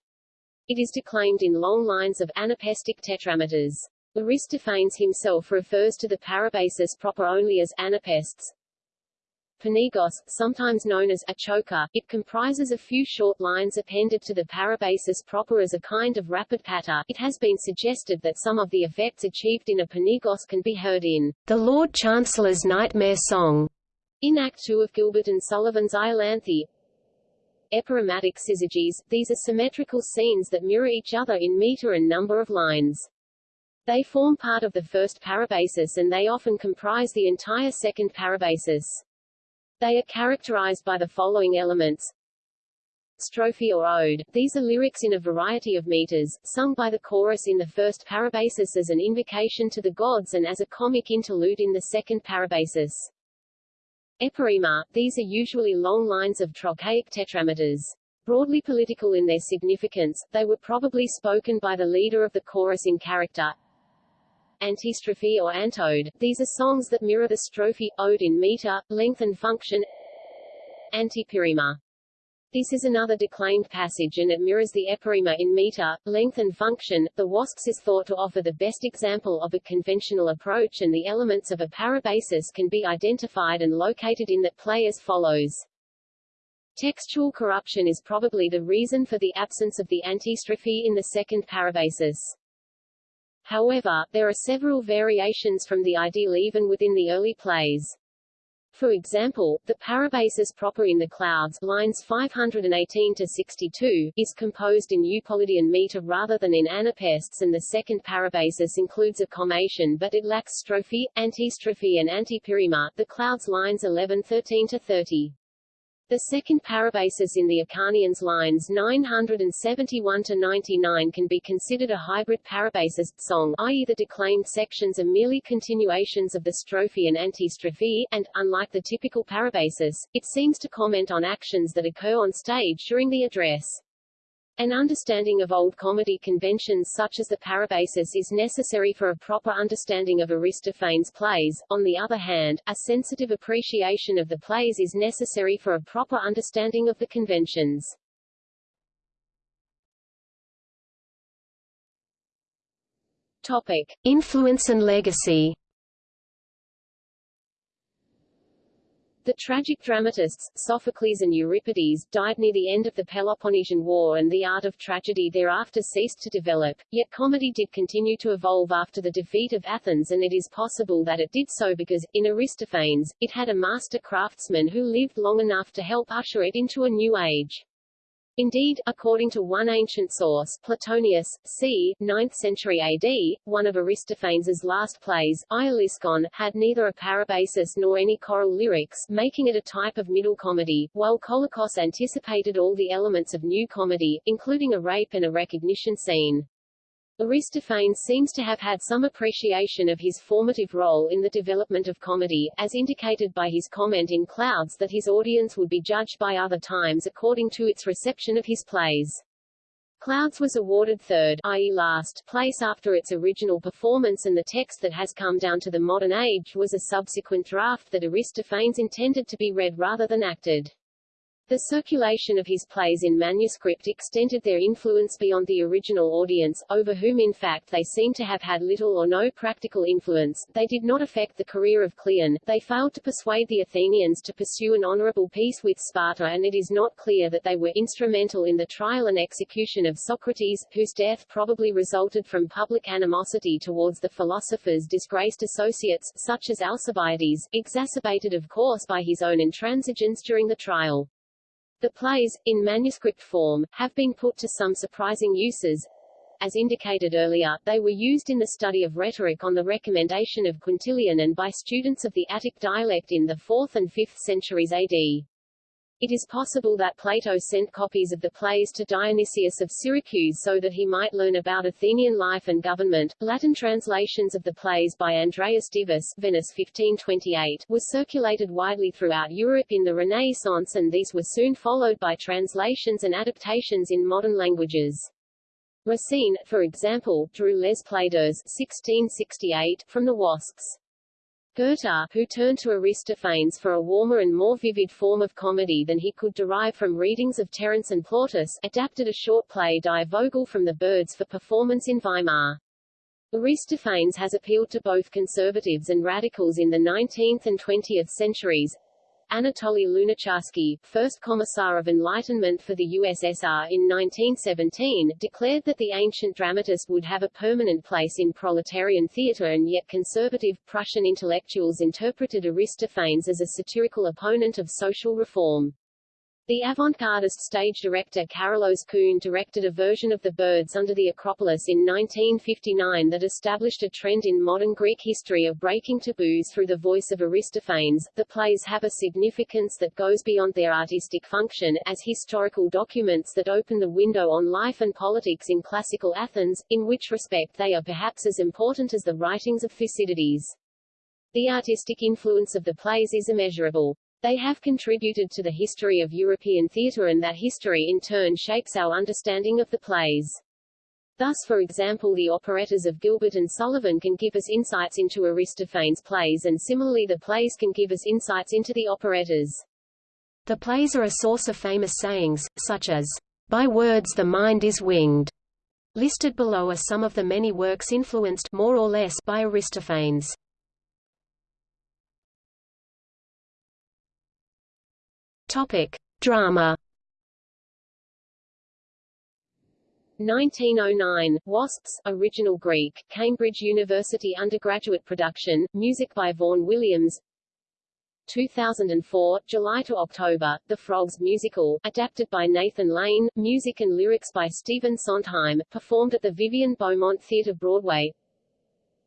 It is declaimed in long lines of anapestic tetrameters. Aristophanes himself refers to the parabasis proper only as anapestes. Pnigos, sometimes known as a choker, it comprises a few short lines appended to the parabasis proper as a kind of rapid patter. It has been suggested that some of the effects achieved in a pnigos can be heard in The Lord Chancellor's Nightmare Song, in Act 2 of Gilbert and Sullivan's Iolanthe. Epirrhematic syzygies, these are symmetrical scenes that mirror each other in meter and number of lines. They form part of the first parabasis and they often comprise the entire second parabasis. They are characterized by the following elements. Strophe or ode, these are lyrics in a variety of meters, sung by the chorus in the first parabasis as an invocation to the gods and as a comic interlude in the second parabasis. Epirrhema, these are usually long lines of trochaic tetrameters. Broadly political in their significance, they were probably spoken by the leader of the chorus in character, antistrophe or antode. These are songs that mirror the strophe, ode in meter, length and function. Antepirrhema. This is another declaimed passage and it mirrors the epirrhema in meter, length and function. The wasps is thought to offer the best example of a conventional approach and the elements of a parabasis can be identified and located in that play as follows. Textual corruption is probably the reason for the absence of the antistrophe in the second parabasis. However, there are several variations from the ideal even within the early plays. For example, the parabasis proper in the clouds lines 518 to 62 is composed in Eupolidean meter rather than in anapests and the second parabasis includes a commation but it lacks strophe, antistrophe and antepirrhema. The clouds lines 11 13 to 30. The second parabasis in the Acharnians lines 971 to 99 can be considered a hybrid parabasis song, i.e. the declaimed sections are merely continuations of the strophe and antistrophe, and, unlike the typical parabasis, it seems to comment on actions that occur on stage during the address. An understanding of old comedy conventions such as the parabasis is necessary for a proper understanding of Aristophanes' plays. On the other hand, a sensitive appreciation of the plays is necessary for a proper understanding of the conventions. Topic: Influence and legacy. The tragic dramatists, Sophocles and Euripides, died near the end of the Peloponnesian War and the art of tragedy thereafter ceased to develop, yet comedy did continue to evolve after the defeat of Athens and it is possible that it did so because, in Aristophanes, it had a master craftsman who lived long enough to help usher it into a new age. Indeed, according to one ancient source, Platonius, c. 9th century AD, one of Aristophanes' last plays, Aeolosicon, had neither a parabasis nor any choral lyrics, making it a type of middle comedy, while Kokalos anticipated all the elements of new comedy, including a rape and a recognition scene. Aristophanes seems to have had some appreciation of his formative role in the development of comedy, as indicated by his comment in Clouds that his audience would be judged by other times according to its reception of his plays. Clouds was awarded third i.e. last place after its original performance and the text that has come down to the modern age was a subsequent draft that Aristophanes intended to be read rather than acted. The circulation of his plays in manuscript extended their influence beyond the original audience, over whom in fact they seem to have had little or no practical influence. They did not affect the career of Cleon, they failed to persuade the Athenians to pursue an honorable peace with Sparta and it is not clear that they were instrumental in the trial and execution of Socrates, whose death probably resulted from public animosity towards the philosopher's disgraced associates, such as Alcibiades, exacerbated of course by his own intransigence during the trial. The plays, in manuscript form, have been put to some surprising uses. As indicated earlier, they were used in the study of rhetoric on the recommendation of Quintilian and by students of the Attic dialect in the 4th and 5th centuries AD. It is possible that Plato sent copies of the plays to Dionysius of Syracuse so that he might learn about Athenian life and government. Latin translations of the plays by Andreas Divus Venice 1528 was circulated widely throughout Europe in the Renaissance and these were soon followed by translations and adaptations in modern languages. Racine, for example, drew Les Plaideurs 1668 from the Wasps. Goethe, who turned to Aristophanes for a warmer and more vivid form of comedy than he could derive from readings of Terence and Plautus, adapted a short play Die Vogel from the Birds for performance in Weimar. Aristophanes has appealed to both conservatives and radicals in the 19th and 20th centuries, Anatoly Lunacharsky, first Commissar of Enlightenment for the USSR in 1917, declared that the ancient dramatist would have a permanent place in proletarian theater and yet conservative, Prussian intellectuals interpreted Aristophanes as a satirical opponent of social reform. The avant-gardist stage director Karolos Koun directed a version of The Birds Under the Acropolis in 1959 that established a trend in modern Greek history of breaking taboos through the voice of Aristophanes. The plays have a significance that goes beyond their artistic function, as historical documents that open the window on life and politics in classical Athens, in which respect they are perhaps as important as the writings of Thucydides. The artistic influence of the plays is immeasurable. They have contributed to the history of European theatre and that history in turn shapes our understanding of the plays. Thus for example the operettas of Gilbert and Sullivan can give us insights into Aristophanes' plays and similarly the plays can give us insights into the operettas. The plays are a source of famous sayings, such as, "...by words the mind is winged." Listed below are some of the many works influenced more or less by Aristophanes. Topic: Drama. 1909, Wasps, original Greek, Cambridge University undergraduate production, music by Vaughan Williams 2004, July to October, The Frogs musical, adapted by Nathan Lane, music and lyrics by Stephen Sondheim, performed at the Vivian Beaumont Theatre Broadway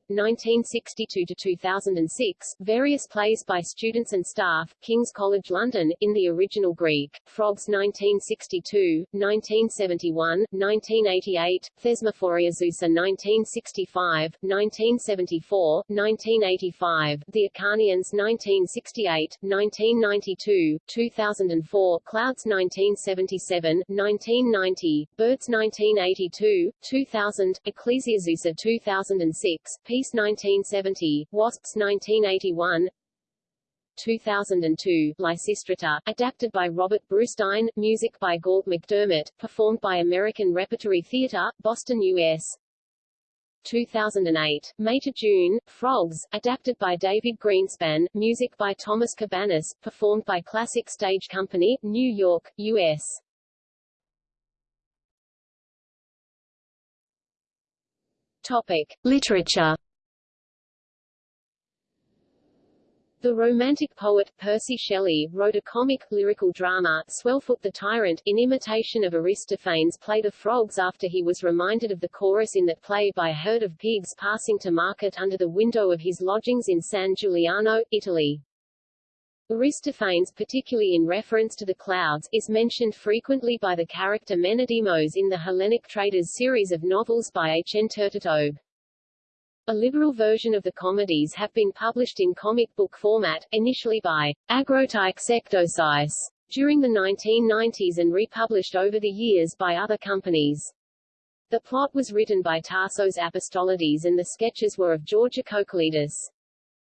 1962 to 2006, various plays by students and staff, King's College London, in the original Greek, Frogs 1962, 1971, 1988, Thesmophoriazusae 1965, 1974, 1985, The Acharnians 1968, 1992, 2004, Clouds 1977, 1990, Birds 1982, 2000, Ecclesiazusae 2006, Peace 1970, Wasps 1981, 2002, Lysistrata, adapted by Robert Brustein, music by Galt MacDermot, performed by American Repertory Theatre, Boston, U.S. 2008, May to June, Frogs, adapted by David Greenspan, music by Thomas Cabaniss, performed by Classic Stage Company, New York, U.S. Topic. Literature The Romantic poet, Percy Shelley, wrote a comic, lyrical drama, Swellfoot the Tyrant, in imitation of Aristophanes' play The Frogs after he was reminded of the chorus in that play by a herd of pigs passing to market under the window of his lodgings in San Giuliano, Italy. Aristophanes particularly in reference to the clouds, is mentioned frequently by the character Menedemos in the Hellenic Traders series of novels by H. N. Turteltaub. A liberal version of the comedies have been published in comic book format, initially by Agrotype Sectosice, during the 1990s and republished over the years by other companies. The plot was written by Tassos Apostolides and the sketches were of George Kokkolidis.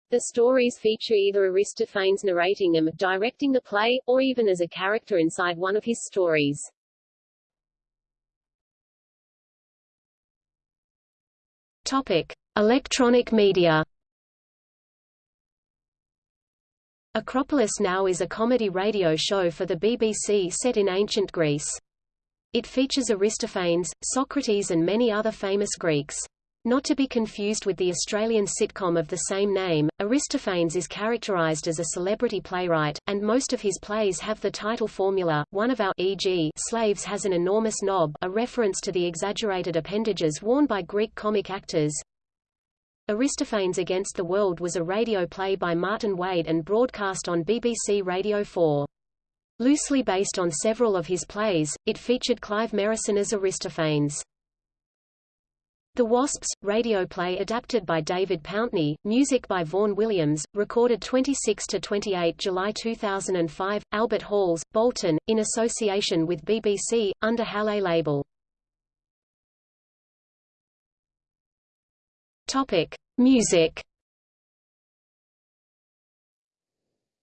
The stories feature either Aristophanes narrating them, directing the play, or even as a character inside one of his stories. Topic: Electronic media. Acropolis Now is a comedy radio show for the BBC set in ancient Greece. It features Aristophanes, Socrates and many other famous Greeks. Not to be confused with the Australian sitcom of the same name, Aristophanes is characterized as a celebrity playwright, and most of his plays have the title formula, one of our e.g. slaves has an enormous knob a reference to the exaggerated appendages worn by Greek comic actors. Aristophanes Against the World was a radio play by Martin Wade and broadcast on BBC Radio 4. Loosely based on several of his plays, it featured Clive Merrison as Aristophanes. The Wasps, radio play adapted by David Pountney, music by Vaughan Williams, recorded 26–28 July 2005, Albert Halls, Bolton, in association with BBC, under Halle label. Topic. Music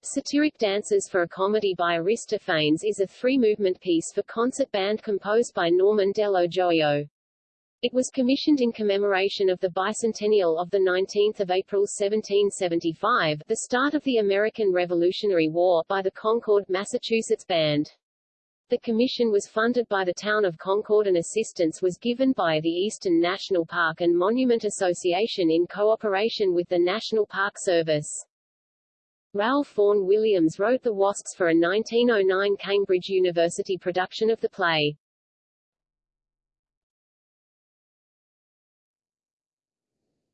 Satiric Dances for a Comedy by Aristophanes is a three-movement piece for concert band composed by Norman Dello Joio. It was commissioned in commemoration of the bicentennial of 19 April 1775, the start of the American Revolutionary War, by the Concord, Massachusetts Band. The commission was funded by the town of Concord and assistance was given by the Eastern National Park and Monument Association in cooperation with the National Park Service. Ralph Vaughan Williams wrote The Wasps for a 1909 Cambridge University production of the play.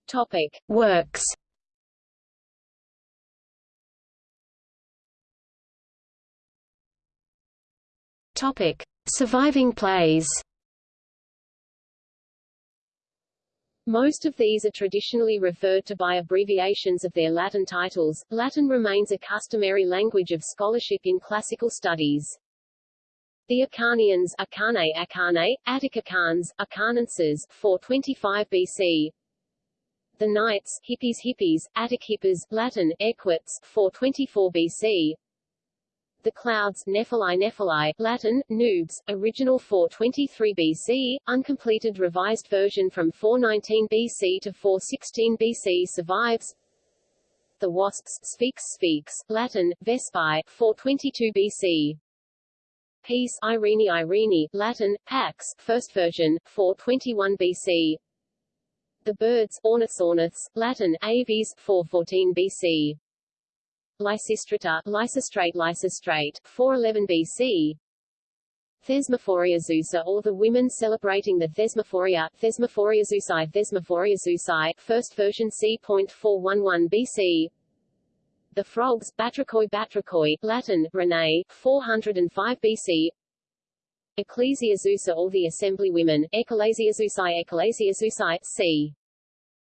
Topic: Works. Topic: Surviving plays. Most of these are traditionally referred to by abbreviations of their Latin titles. Latin remains a customary language of scholarship in classical studies. The Acharnians Acharnae Acharnae, Atticacans, Acharnenses 425 BC, the Knights, Hippies Hippies, Attic Hippers, Latin, Equites, 424 BC. The Clouds, Nephili Nephili, Latin, Nubes, original 423 BC, uncompleted revised version from 419 BC to 416 BC survives. The Wasps, Sphinx Sphinx, Latin, Vespae, 422 BC. Peace, Irene Irene, Latin, Pax, first version, 421 BC. The birds, Orniths Orniths, Latin, Aves, 414 BC. Lysistrata, Lysistrate Lysistrate, 411 BC. Thesmophoria Zeusa or the women celebrating the Thesmophoria, Thesmophoria Zeusai Thesmophoria Zeusai, first version c.411 BC. The frogs, Batrachoi Batrachoi, Latin, Ranae, 405 BC. Ecclesia Zeusa or the Assemblywomen, Ecclesia Zeusai Ecclesia Zeusai, c.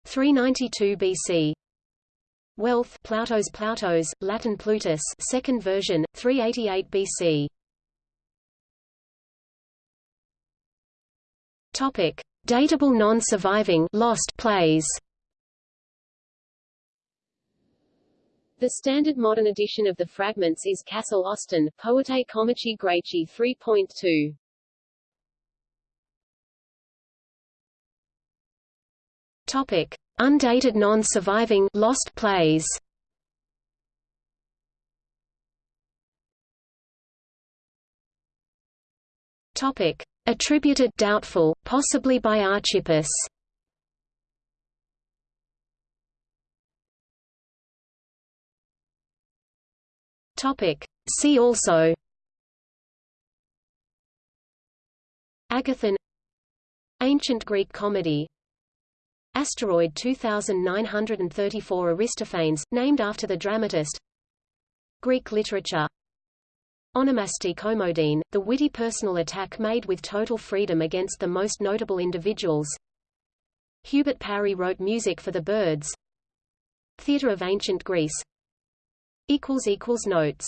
392 BC. Wealth Ploutos Ploutos, Latin Plutus second version, 388 BC. Topic. Datable non-surviving lost plays The standard modern edition of the fragments is Kassel Austin, Poetae Comici Graeci 3.2. Topic: Undated non-surviving lost plays. Topic: Attributed doubtful, possibly by Archippus. Topic: See also. Agathon. Ancient Greek comedy Asteroid 2934 Aristophanes, named after the dramatist. Greek literature. Onomasti Komodein, the witty personal attack made with total freedom against the most notable individuals. Hubert Parry wrote music for the birds. Theatre of Ancient Greece. Notes